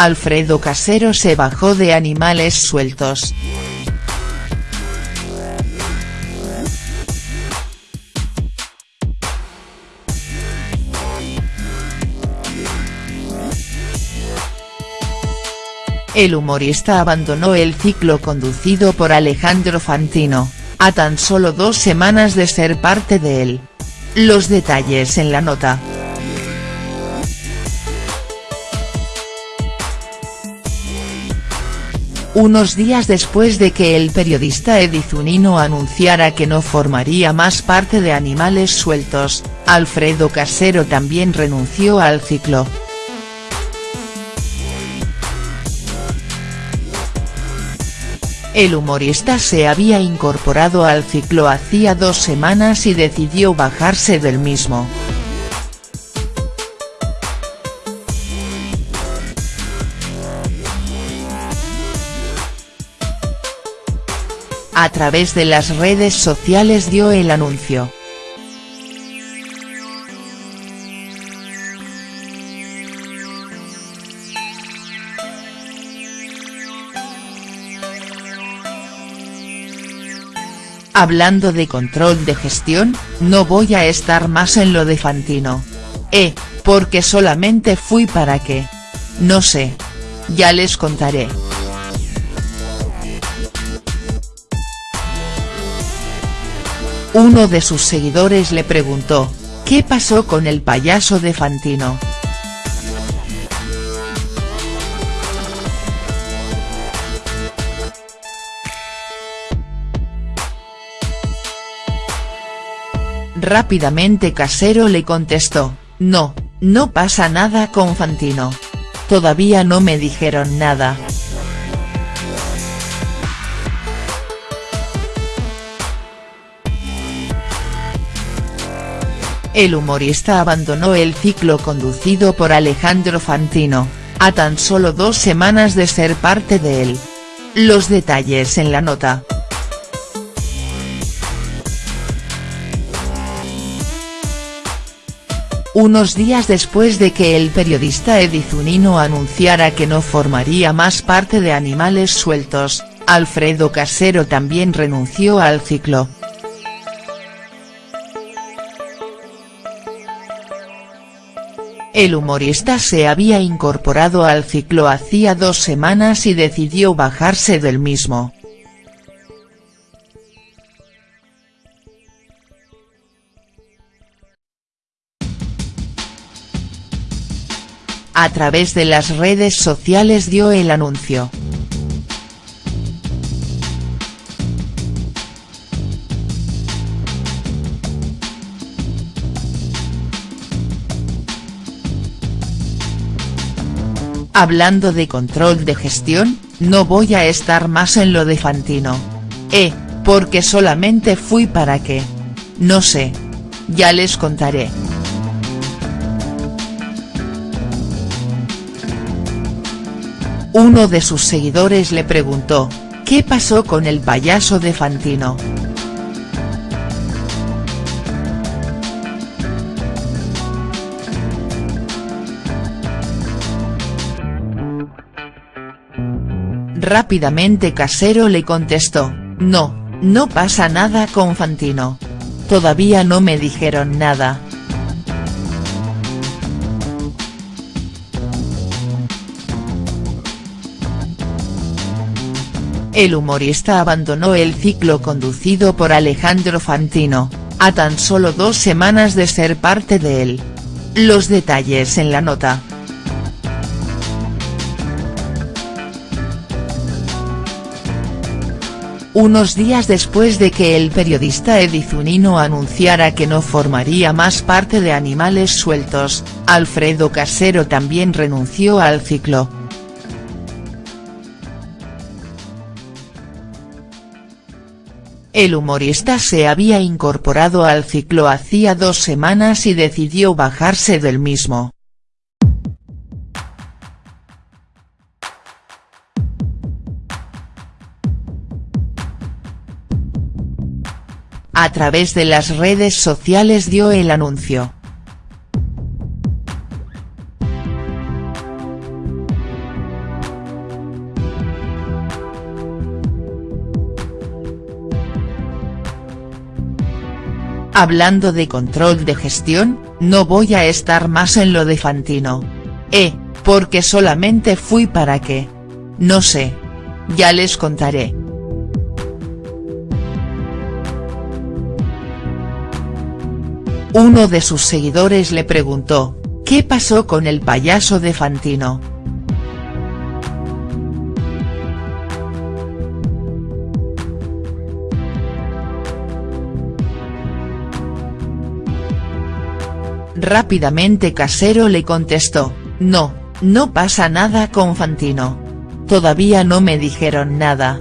Alfredo Casero se bajó de animales sueltos. El humorista abandonó el ciclo conducido por Alejandro Fantino, a tan solo dos semanas de ser parte de él. Los detalles en la nota. Unos días después de que el periodista Edizunino anunciara que no formaría más parte de Animales Sueltos, Alfredo Casero también renunció al ciclo. El humorista se había incorporado al ciclo hacía dos semanas y decidió bajarse del mismo. A través de las redes sociales dio el anuncio. Hablando de control de gestión, no voy a estar más en lo de Fantino. Eh, porque solamente fui para qué. No sé. Ya les contaré. Uno de sus seguidores le preguntó, ¿qué pasó con el payaso de Fantino?. Rápidamente Casero le contestó, no, no pasa nada con Fantino. Todavía no me dijeron nada. El humorista abandonó el ciclo conducido por Alejandro Fantino, a tan solo dos semanas de ser parte de él. Los detalles en la nota. Unos días después de que el periodista Edizunino anunciara que no formaría más parte de Animales Sueltos, Alfredo Casero también renunció al ciclo. El humorista se había incorporado al ciclo hacía dos semanas y decidió bajarse del mismo. A través de las redes sociales dio el anuncio. Hablando de control de gestión, no voy a estar más en lo de Fantino. Eh, porque solamente fui para qué. No sé. Ya les contaré. Uno de sus seguidores le preguntó, ¿qué pasó con el payaso de Fantino?. Rápidamente Casero le contestó, no, no pasa nada con Fantino. Todavía no me dijeron nada. El humorista abandonó el ciclo conducido por Alejandro Fantino, a tan solo dos semanas de ser parte de él. Los detalles en la nota. Unos días después de que el periodista Edizunino anunciara que no formaría más parte de Animales Sueltos, Alfredo Casero también renunció al ciclo. El humorista se había incorporado al ciclo hacía dos semanas y decidió bajarse del mismo. a través de las redes sociales dio el anuncio. Hablando de control de gestión, no voy a estar más en lo de Fantino. Eh, porque solamente fui para qué. No sé. Ya les contaré. Uno de sus seguidores le preguntó, ¿qué pasó con el payaso de Fantino?. Rápidamente Casero le contestó, no, no pasa nada con Fantino. Todavía no me dijeron nada.